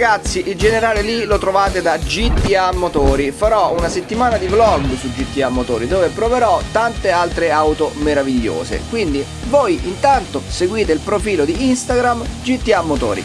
Ragazzi, il generale lì lo trovate da GTA Motori. Farò una settimana di vlog su GTA Motori dove proverò tante altre auto meravigliose. Quindi voi intanto seguite il profilo di Instagram GTA Motori.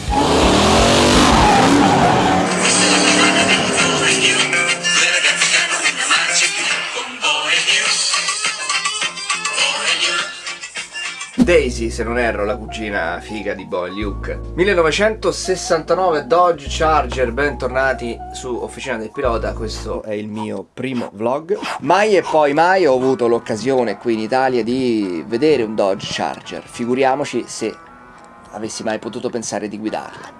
Se non erro, la cugina figa di Boy Luke. 1969 Dodge Charger, bentornati su Officina del Pilota, questo è il mio primo vlog. Mai e poi mai ho avuto l'occasione qui in Italia di vedere un Dodge Charger, figuriamoci se avessi mai potuto pensare di guidarla.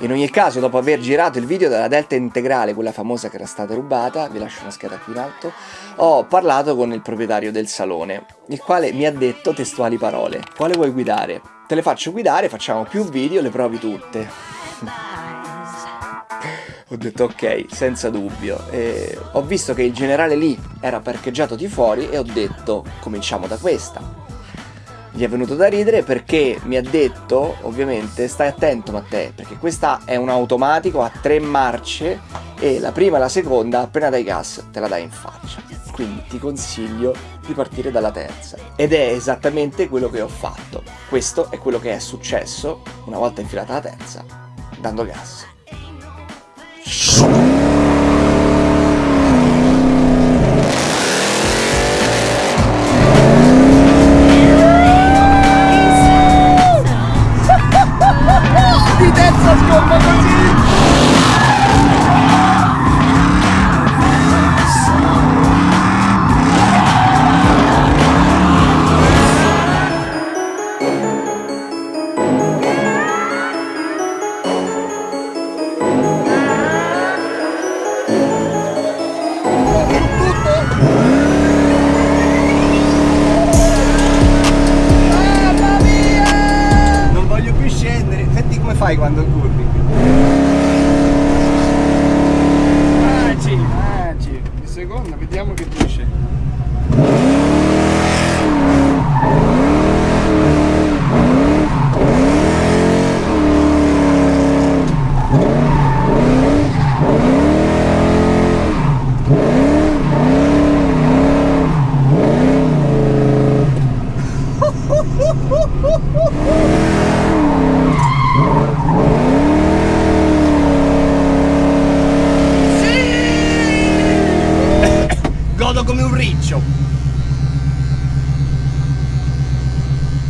In ogni caso, dopo aver girato il video della Delta integrale, quella famosa che era stata rubata, vi lascio una scheda qui in alto, ho parlato con il proprietario del salone, il quale mi ha detto testuali parole. Quale vuoi guidare? Te le faccio guidare, facciamo più video, le provi tutte. ho detto ok, senza dubbio. E ho visto che il generale lì era parcheggiato di fuori e ho detto cominciamo da questa gli è venuto da ridere perché mi ha detto, ovviamente, stai attento Matteo, perché questa è un automatico a tre marce e la prima e la seconda, appena dai gas, te la dai in faccia. Quindi ti consiglio di partire dalla terza. Ed è esattamente quello che ho fatto. Questo è quello che è successo una volta infilata la terza, dando gas. Fai quando curvi? Magic, magic. Il secondo, vediamo che dice.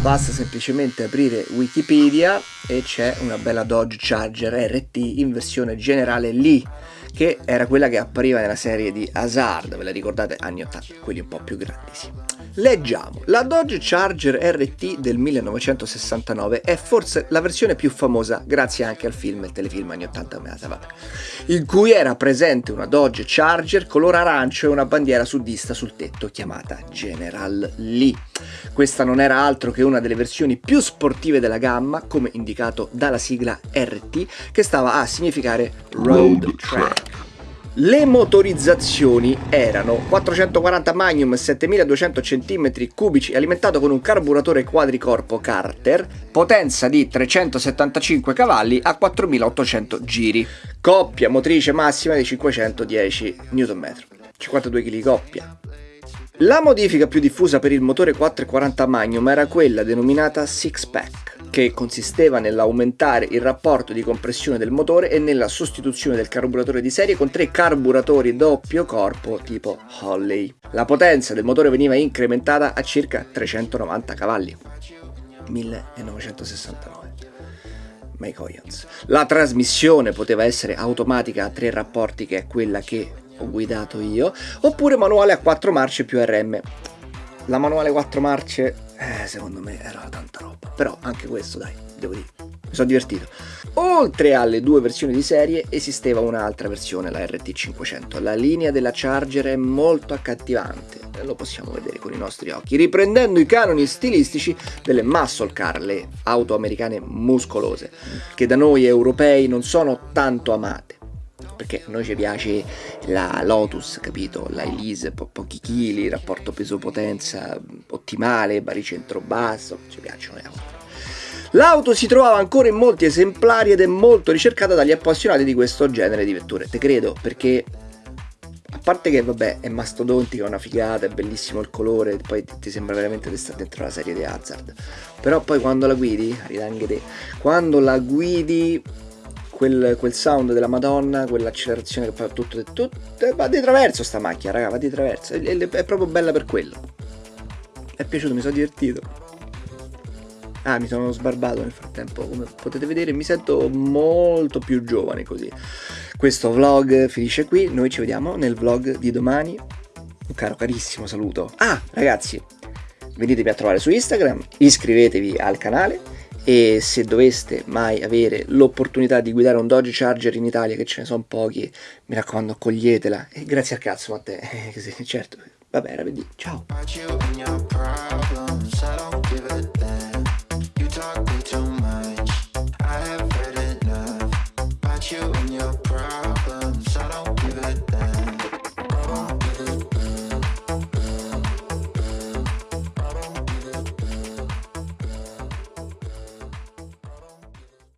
basta semplicemente aprire Wikipedia e c'è una bella Dodge Charger RT in versione generale lì che era quella che appariva nella serie di Hazard, ve la ricordate? Anni 80, quelli un po' più grandi, sì. Leggiamo, la Dodge Charger RT del 1969 è forse la versione più famosa grazie anche al film, il telefilm anni 80, vabbè, in cui era presente una Dodge Charger color arancio e una bandiera sudista sul tetto chiamata General Lee. Questa non era altro che una delle versioni più sportive della gamma, come indicato dalla sigla RT, che stava a significare Road Track. Le motorizzazioni erano 440 Magnum 7200 cm3 alimentato con un carburatore quadricorpo Carter, potenza di 375 cavalli a 4800 giri, coppia motrice massima di 510 Nm, 52 kg coppia. La modifica più diffusa per il motore 440 Magnum era quella denominata Six Pack, che consisteva nell'aumentare il rapporto di compressione del motore e nella sostituzione del carburatore di serie con tre carburatori doppio corpo tipo Holley. La potenza del motore veniva incrementata a circa 390 cavalli. 1969. Mike Oyens. La trasmissione poteva essere automatica a tre rapporti che è quella che ho guidato io, oppure manuale a 4 marce più RM. La manuale 4 marce, eh, secondo me era tanta roba, però anche questo dai, devo dire, mi sono divertito. Oltre alle due versioni di serie esisteva un'altra versione, la RT500. La linea della Charger è molto accattivante, lo possiamo vedere con i nostri occhi, riprendendo i canoni stilistici delle muscle car, le auto americane muscolose, che da noi europei non sono tanto amate perché a noi ci piace la Lotus, capito? La Elise, po pochi chili, rapporto peso-potenza ottimale, baricentro basso, ci piacciono le auto. L'auto si trovava ancora in molti esemplari ed è molto ricercata dagli appassionati di questo genere di vetture. Te credo, perché a parte che vabbè è mastodontica, è una figata, è bellissimo il colore, poi ti sembra veramente di stare dentro la serie di Hazard. Però poi quando la guidi, anche te, quando la guidi quel, quel, sound della Madonna, quell'accelerazione che fa tutto, tutto, va di traverso sta macchina, raga, va di traverso, è, è, è proprio bella per quello. è piaciuto, mi sono divertito. Ah, mi sono sbarbato nel frattempo, come potete vedere mi sento molto più giovane così. Questo vlog finisce qui, noi ci vediamo nel vlog di domani. Un caro carissimo saluto. Ah, ragazzi, venitemi a trovare su Instagram, iscrivetevi al canale e se doveste mai avere l'opportunità di guidare un Dodge Charger in Italia, che ce ne sono pochi, mi raccomando, coglietela. E grazie al cazzo, ma te, eh, certo. Vabbè, era per dire. Ciao.